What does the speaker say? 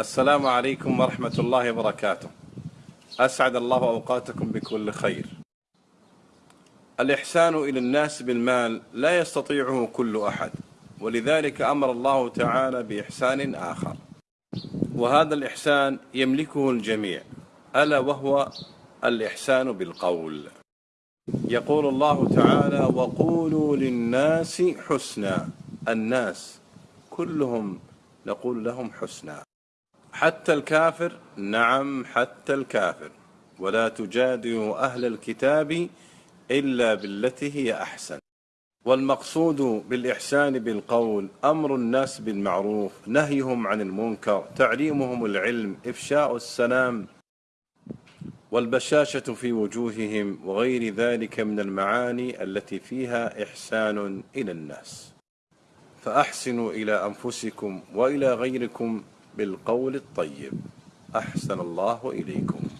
السلام عليكم ورحمة الله وبركاته. أسعد الله أوقاتكم بكل خير. الإحسان إلى الناس بالمال لا يستطيعه كل أحد ولذلك أمر الله تعالى بإحسان آخر. وهذا الإحسان يملكه الجميع ألا وهو الإحسان بالقول. يقول الله تعالى وقولوا للناس حسنا. الناس كلهم نقول لهم حسنا. حتى الكافر نعم حتى الكافر. ولا تجادلوا أهل الكتاب إلا بالتي هي أحسن. والمقصود بالإحسان بالقول أمر الناس بالمعروف نهيهم عن المنكر تعليمهم العلم إفشاء السلام والبشاشة في وجوههم وغير ذلك من المعاني التي فيها إحسان إلى الناس. فأحسنوا إلى أنفسكم وإلى غيركم بالقول الطيب. أحسن الله إليكم.